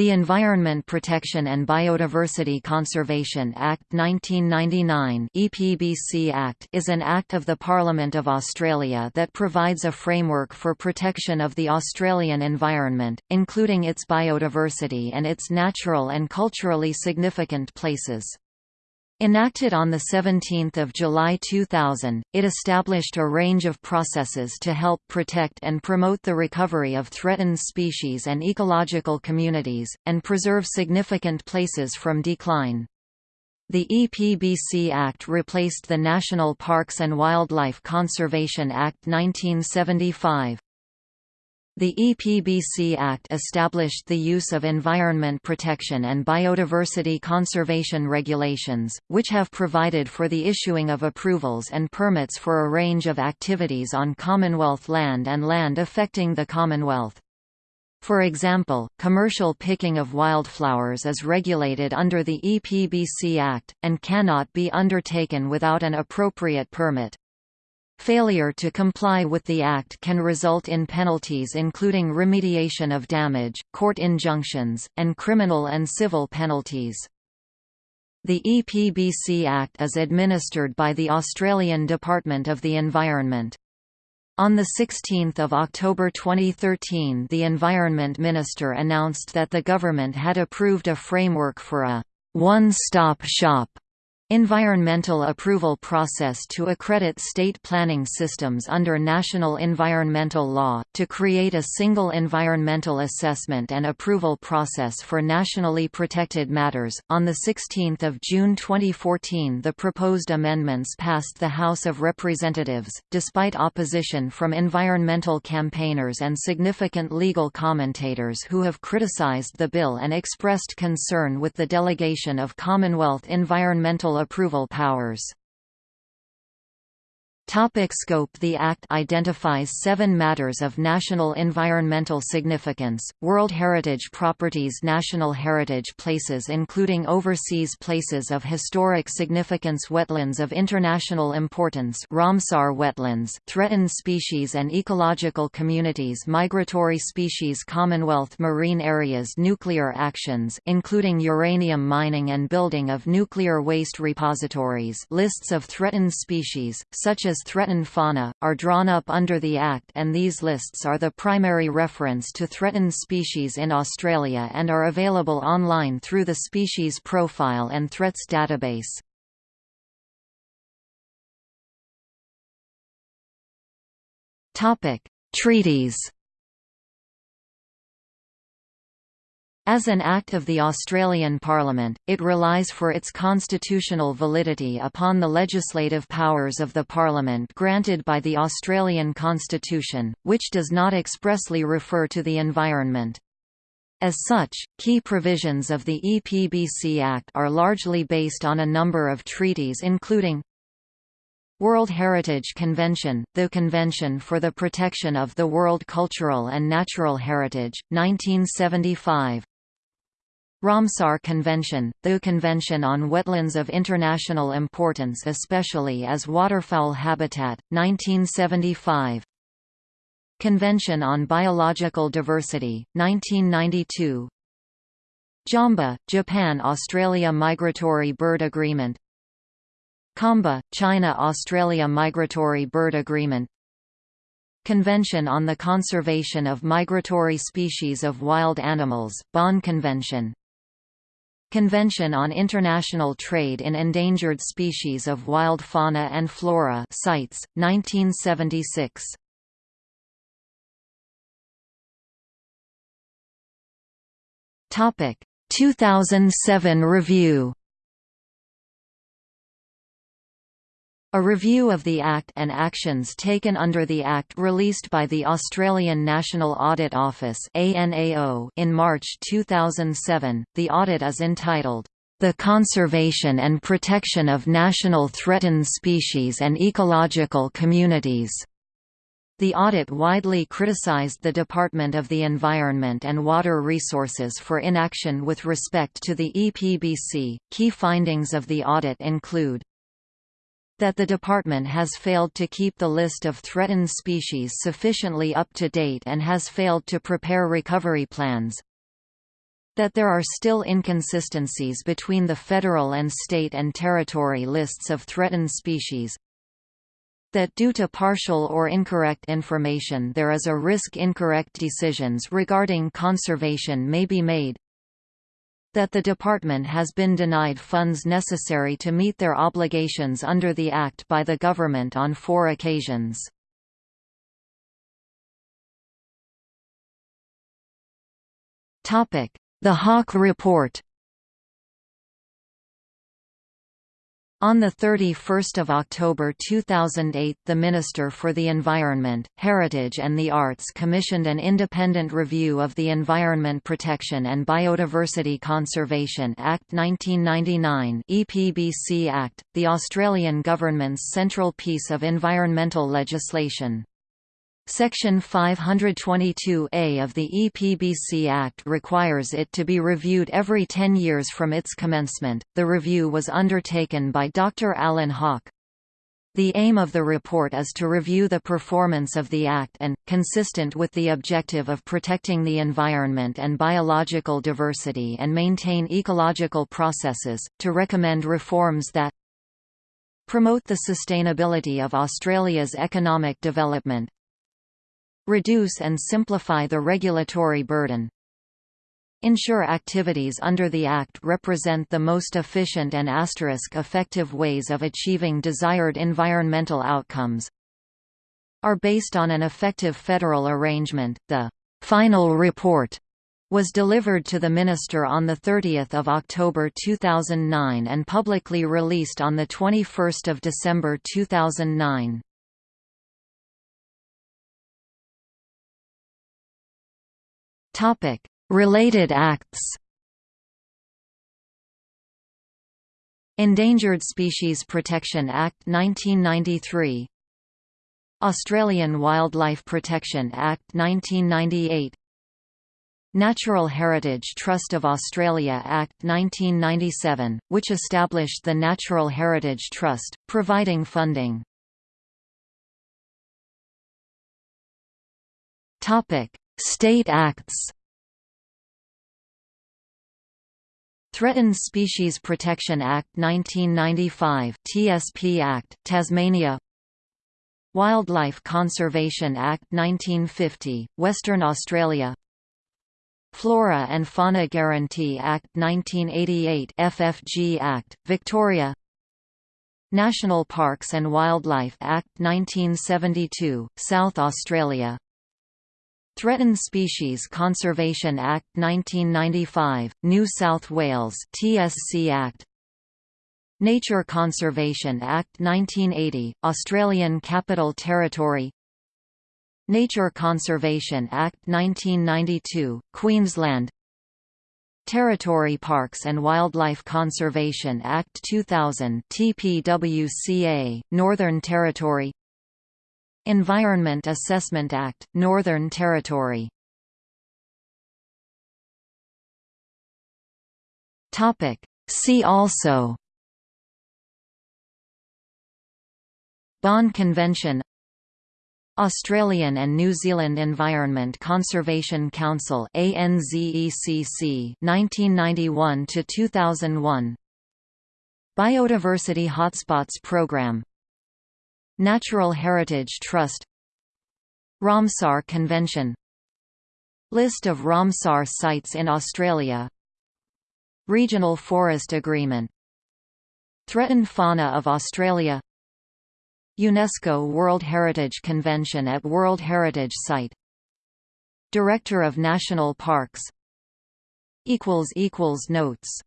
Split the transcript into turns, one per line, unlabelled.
The Environment Protection and Biodiversity Conservation Act 1999 EPBC Act is an act of the Parliament of Australia that provides a framework for protection of the Australian environment, including its biodiversity and its natural and culturally significant places. Enacted on 17 July 2000, it established a range of processes to help protect and promote the recovery of threatened species and ecological communities, and preserve significant places from decline. The EPBC Act replaced the National Parks and Wildlife Conservation Act 1975. The EPBC Act established the use of environment protection and biodiversity conservation regulations, which have provided for the issuing of approvals and permits for a range of activities on Commonwealth land and land affecting the Commonwealth. For example, commercial picking of wildflowers is regulated under the EPBC Act, and cannot be undertaken without an appropriate permit. Failure to comply with the Act can result in penalties including remediation of damage, court injunctions, and criminal and civil penalties. The EPBC Act is administered by the Australian Department of the Environment. On 16 October 2013 the Environment Minister announced that the government had approved a framework for a «one-stop shop» Environmental approval process to accredit state planning systems under national environmental law, to create a single environmental assessment and approval process for nationally protected matters. On 16 June 2014 the proposed amendments passed the House of Representatives, despite opposition from environmental campaigners and significant legal commentators who have criticized the bill and expressed concern with the delegation of Commonwealth environmental approval powers. Topic scope. The Act identifies seven matters of national environmental significance, World Heritage Properties National Heritage Places including overseas places of historic significance Wetlands of international importance Ramsar wetlands, Threatened species and ecological communities Migratory species Commonwealth Marine areas Nuclear actions including uranium mining and building of nuclear waste repositories Lists of threatened species, such as threatened fauna, are drawn up under the Act and these lists are the primary reference to threatened species in Australia and are available online through the Species Profile and Threats database. Treaties As an act of the Australian Parliament, it relies for its constitutional validity upon the legislative powers of the Parliament granted by the Australian Constitution, which does not expressly refer to the environment. As such, key provisions of the EPBC Act are largely based on a number of treaties including World Heritage Convention, the Convention for the Protection of the World Cultural and Natural Heritage, 1975 Ramsar Convention, the Convention on Wetlands of International Importance especially as waterfowl habitat, 1975 Convention on Biological Diversity, 1992 JAMBA, Japan-Australia Migratory Bird Agreement. CAMBA, China-Australia Migratory Bird Agreement. Convention on the Conservation of Migratory Species of Wild Animals, Bonn Convention Convention on International Trade in Endangered Species of Wild Fauna and Flora CITES, 1976. Topic 2007 review A review of the Act and actions taken under the Act released by the Australian National Audit Office in March 2007, the audit is entitled, "...the Conservation and Protection of National Threatened Species and Ecological Communities." The audit widely criticised the Department of the Environment and Water Resources for inaction with respect to the EPBC. Key findings of the audit include that the department has failed to keep the list of threatened species sufficiently up to date and has failed to prepare recovery plans, that there are still inconsistencies between the federal and state and territory lists of threatened species. That due to partial or incorrect information there is a risk incorrect decisions regarding conservation may be made that the department has been denied funds necessary to meet their obligations under the Act by the government on four occasions. The Hawke Report On 31 October 2008 the Minister for the Environment, Heritage and the Arts commissioned an independent review of the Environment Protection and Biodiversity Conservation Act 1999 EPBC Act, the Australian government's central piece of environmental legislation. Section 522A of the EPBC Act requires it to be reviewed every 10 years from its commencement. The review was undertaken by Dr. Alan Hawke. The aim of the report is to review the performance of the Act and, consistent with the objective of protecting the environment and biological diversity and maintain ecological processes, to recommend reforms that promote the sustainability of Australia's economic development, Reduce and simplify the regulatory burden. Ensure activities under the Act represent the most efficient and asterisk effective ways of achieving desired environmental outcomes. Are based on an effective federal arrangement. The final report was delivered to the Minister on 30 October 2009 and publicly released on 21 December 2009.
Topic: Related acts.
Endangered Species Protection Act 1993 Australian Wildlife Protection Act 1998 Natural Heritage Trust of Australia Act 1997, which established the Natural Heritage Trust, providing funding.
State acts.
Threatened Species Protection Act 1995 TSP Act, Tasmania. Wildlife Conservation Act 1950, Western Australia. Flora and Fauna Guarantee Act 1988 FFG Act, Victoria. National Parks and Wildlife Act 1972, South Australia Threatened Species Conservation Act 1995, New South Wales TSC Act. Nature Conservation Act 1980, Australian Capital Territory. Nature Conservation Act 1992, Queensland. Territory Parks and Wildlife Conservation Act 2000 TPWCA, Northern Territory Environment Assessment Act, Northern Territory. See also. Bonn Convention. Australian and New Zealand Environment Conservation Council ANZECC 1991 to 2001 Biodiversity Hotspots Programme Natural Heritage Trust Ramsar Convention List of Ramsar sites in Australia Regional Forest Agreement Threatened Fauna of Australia UNESCO World Heritage Convention at World Heritage Site Director of National Parks Notes